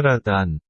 물 따라 단,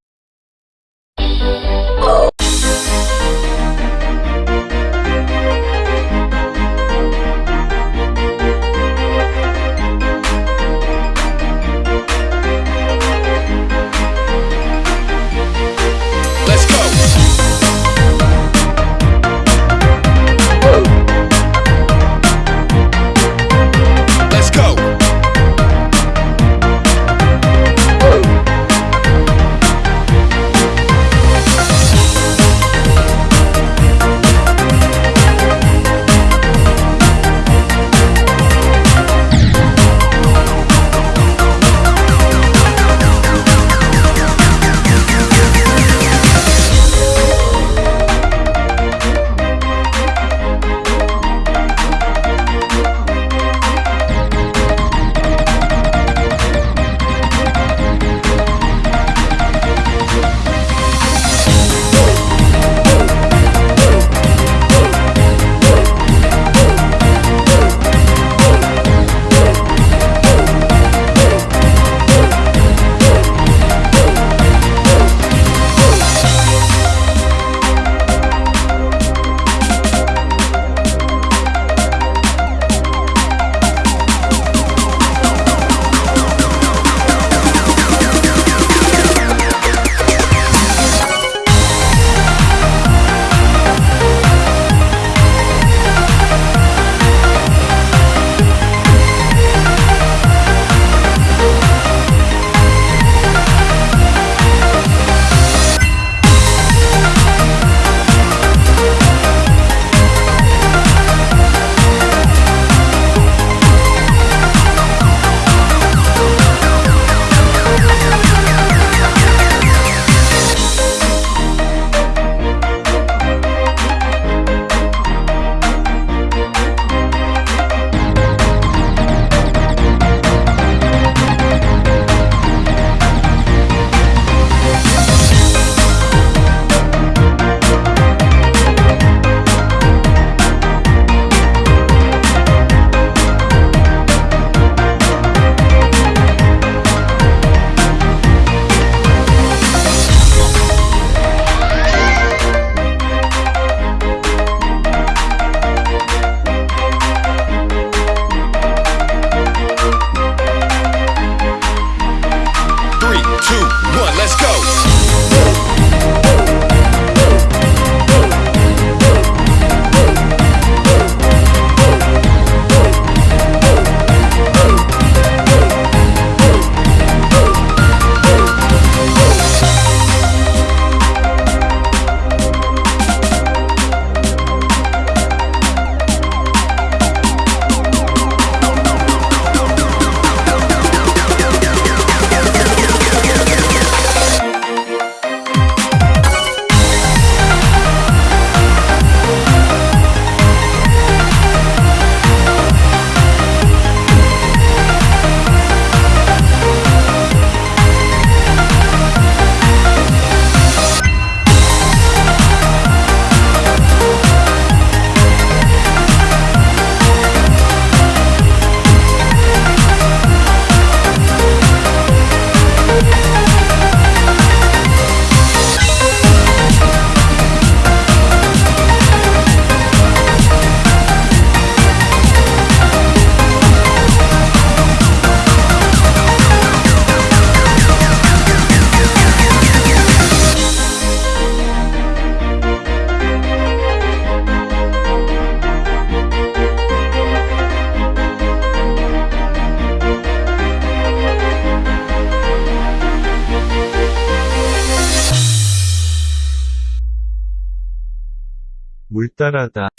तरलता।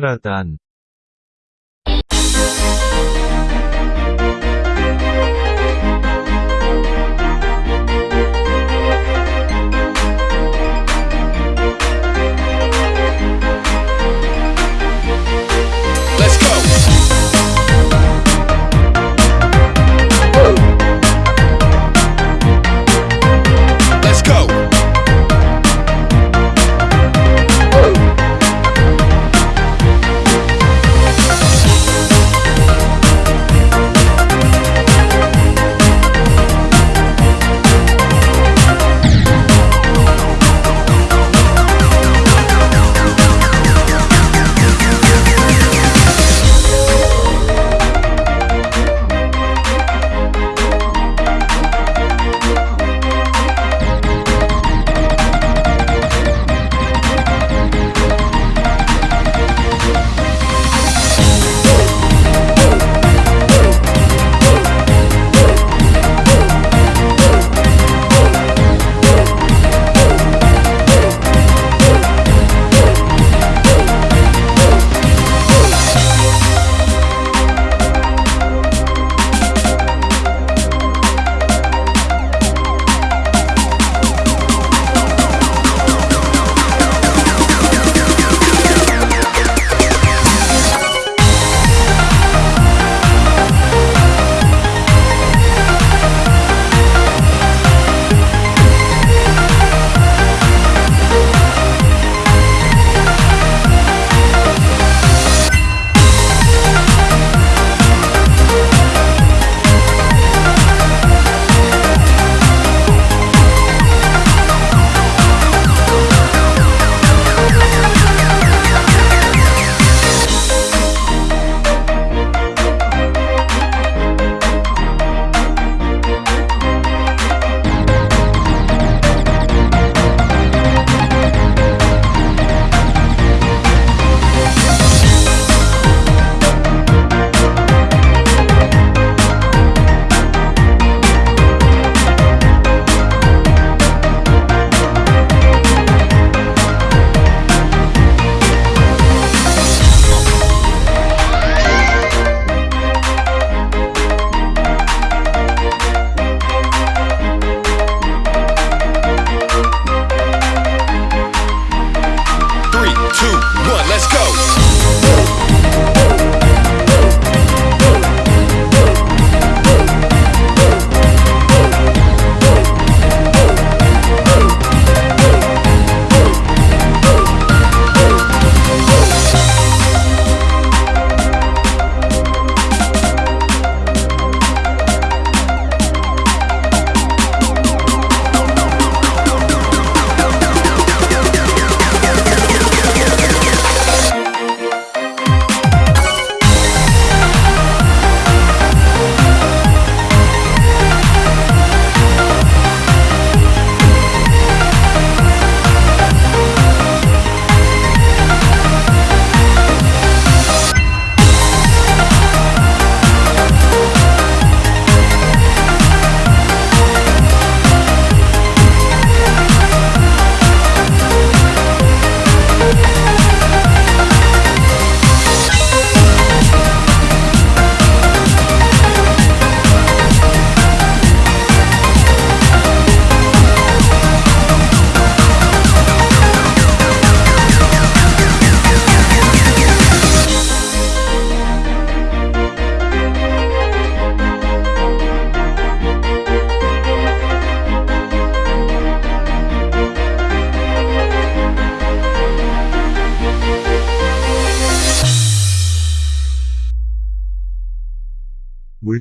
따라단,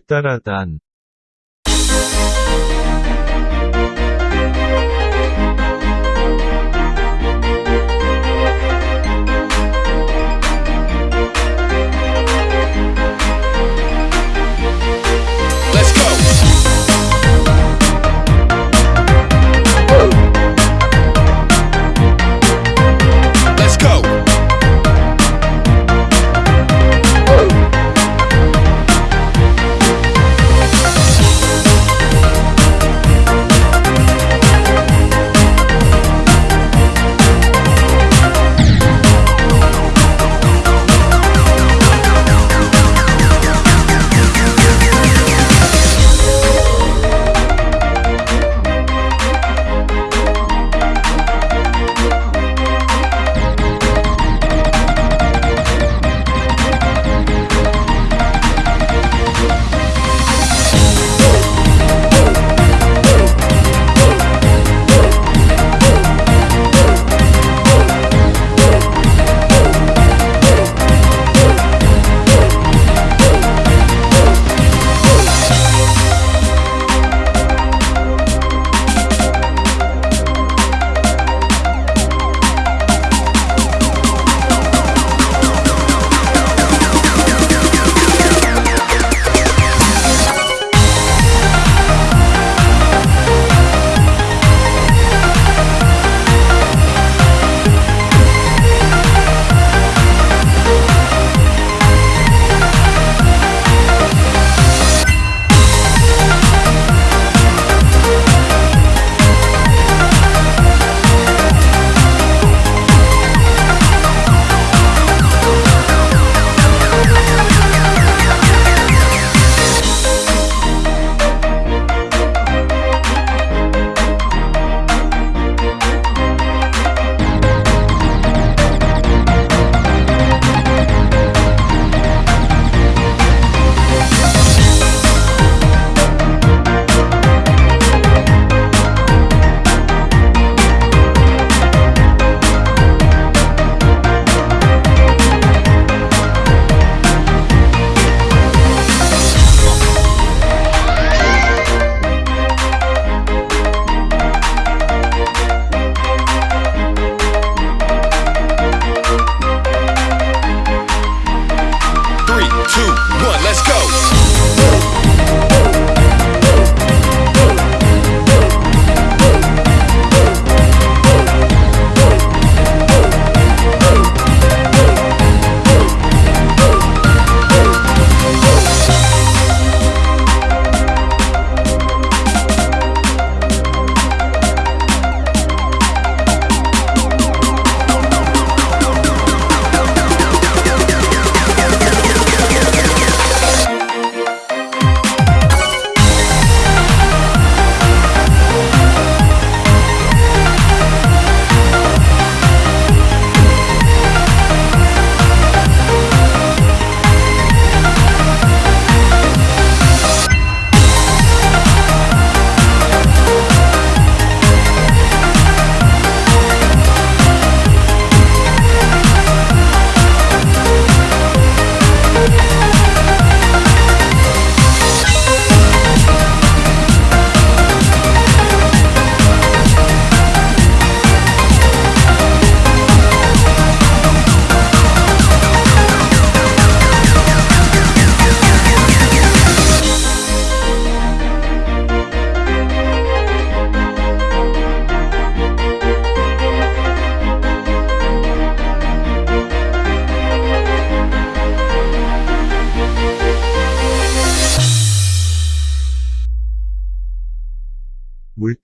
따라단,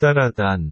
따라 단,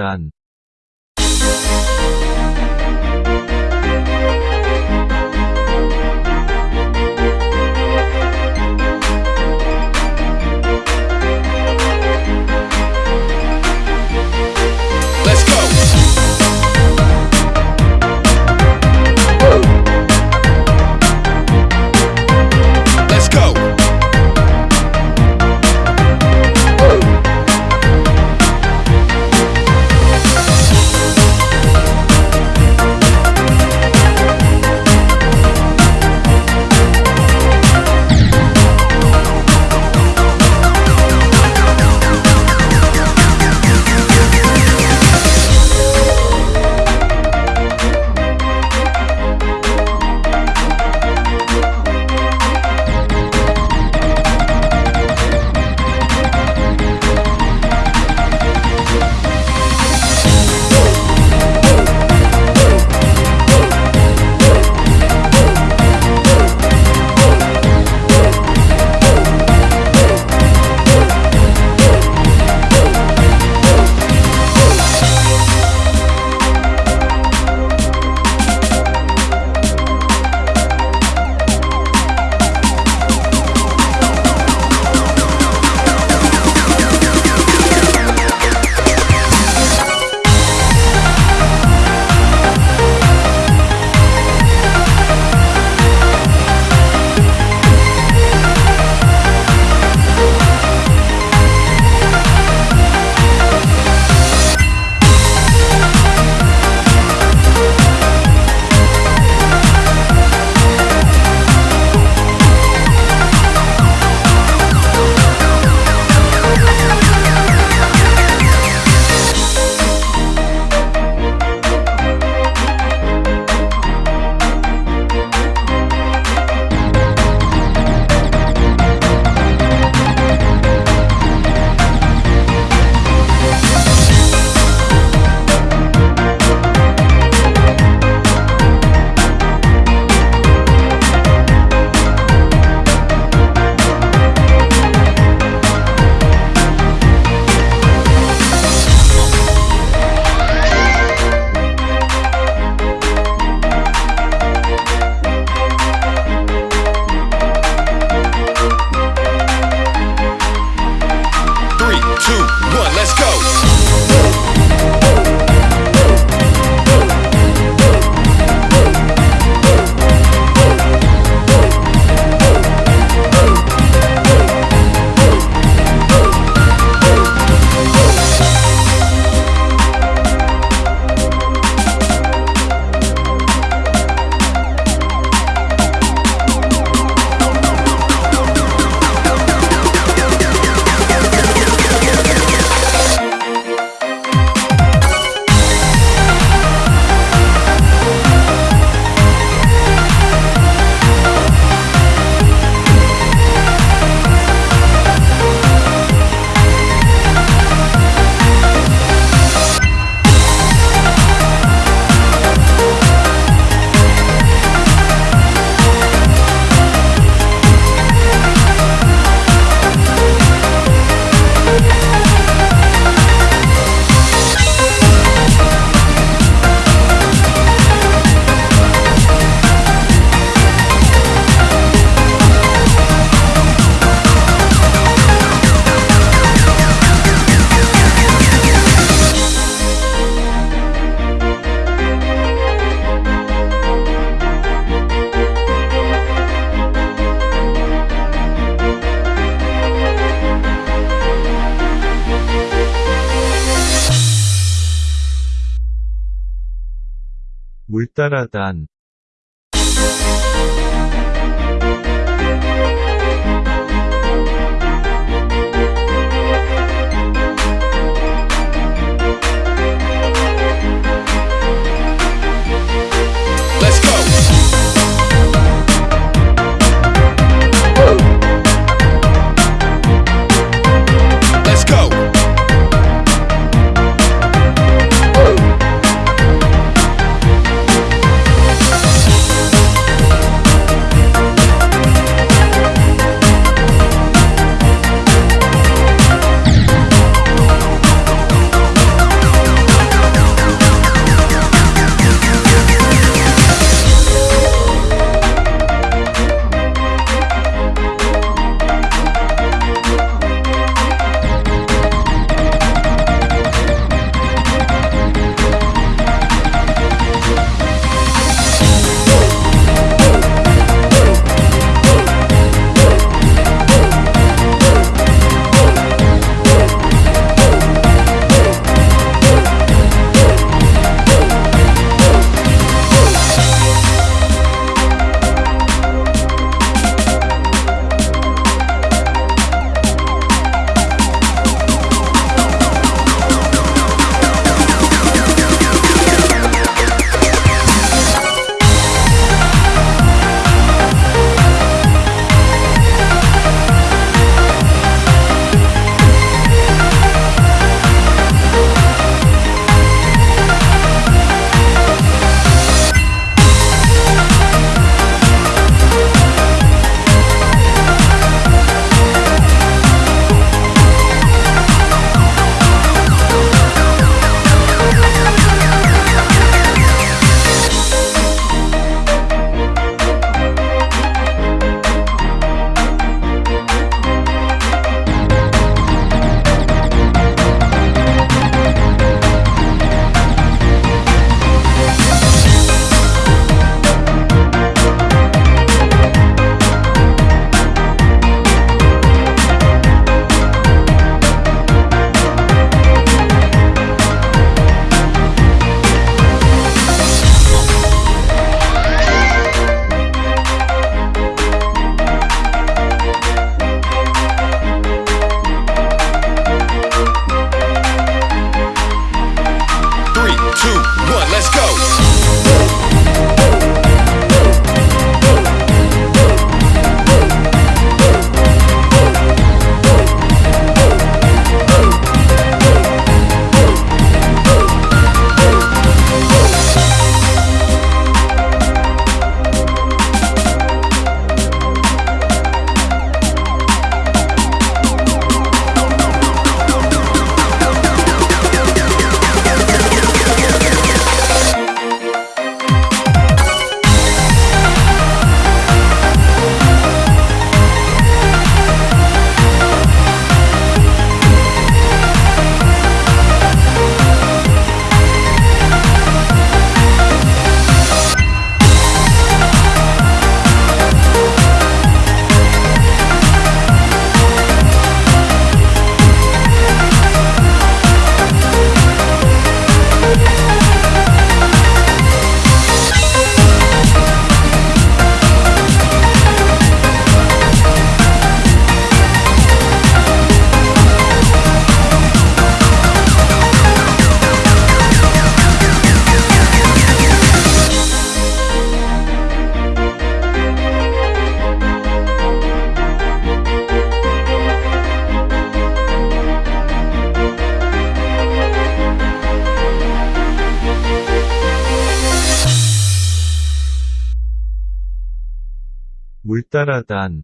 การ 물 따라단, 물 따라단,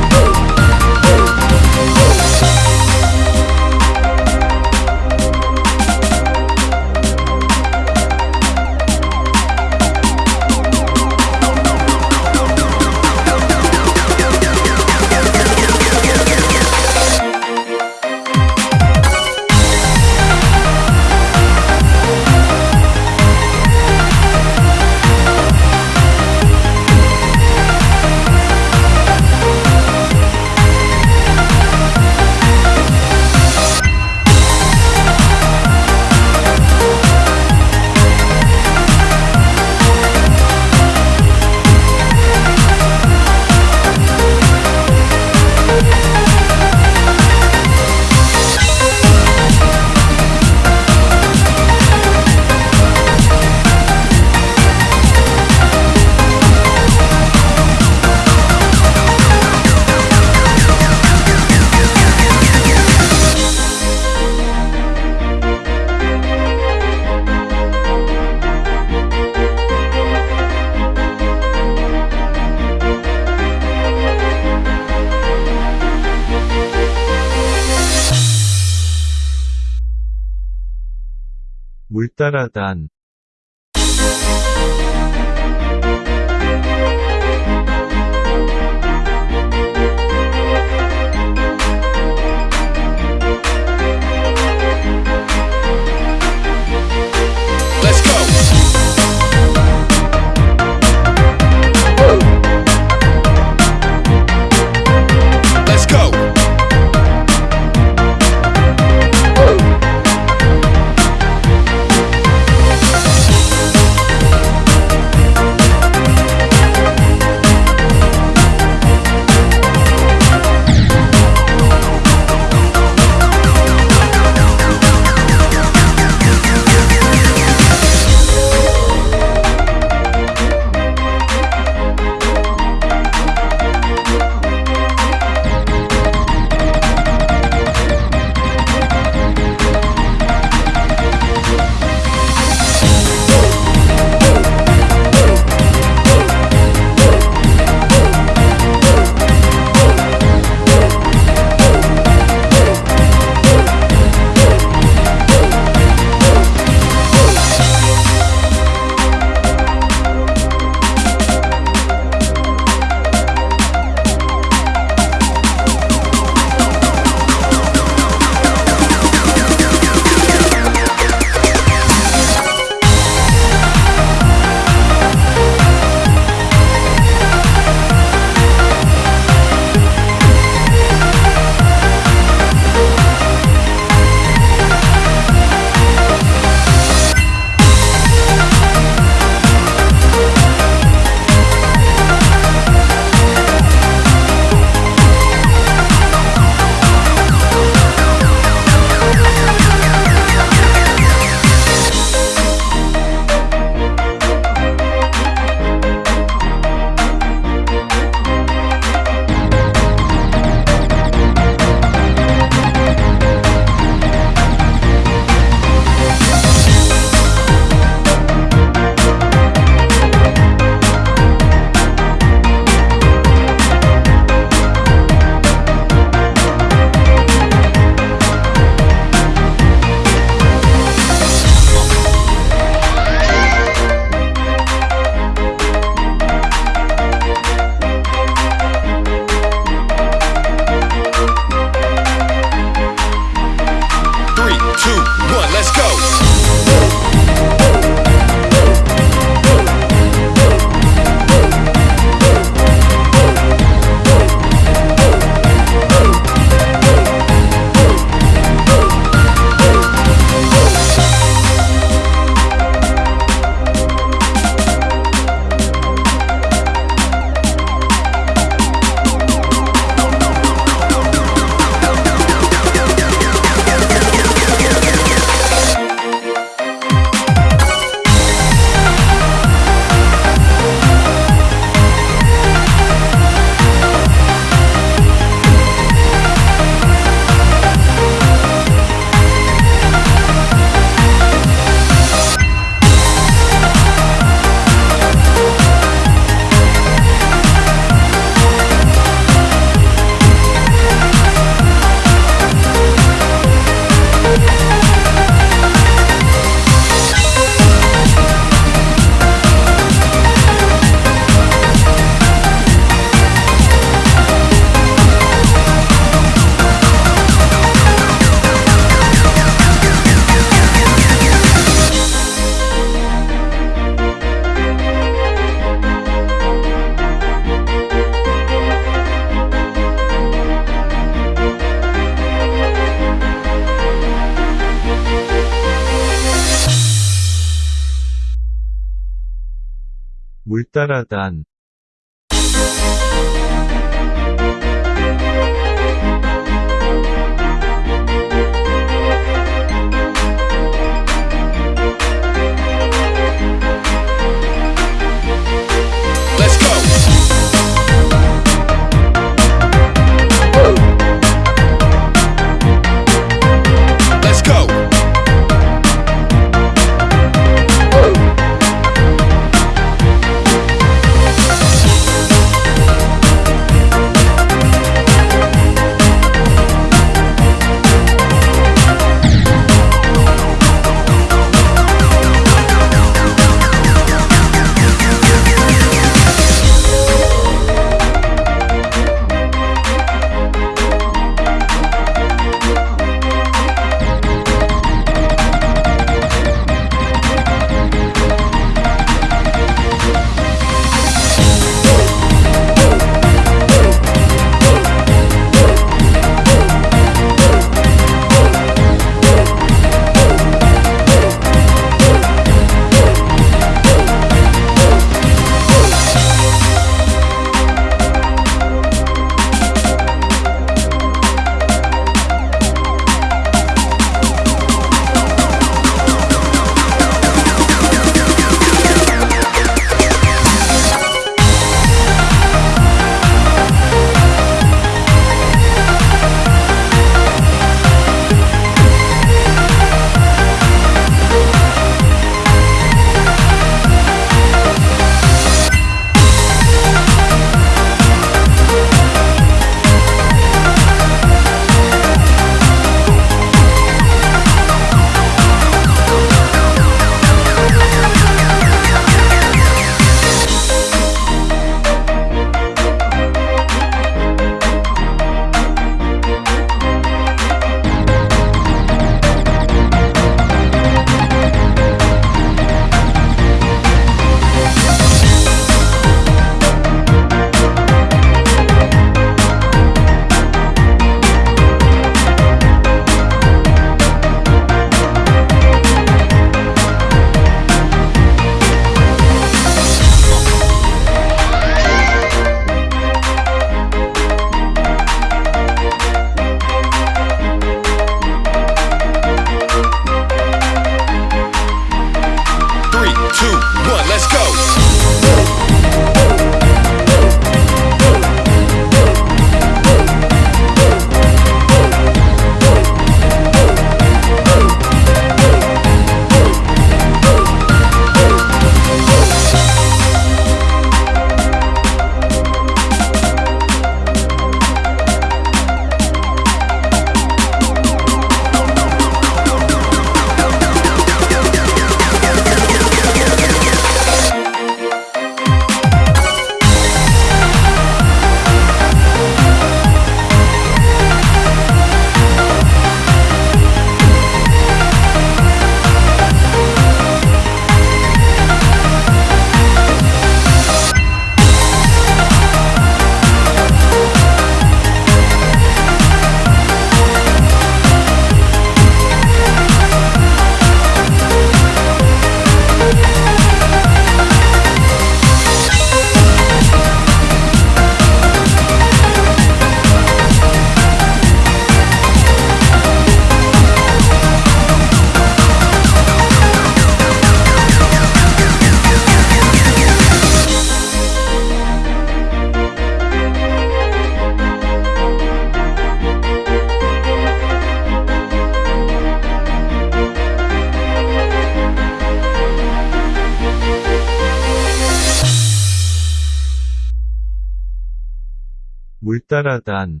물 따라 단,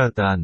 ราการ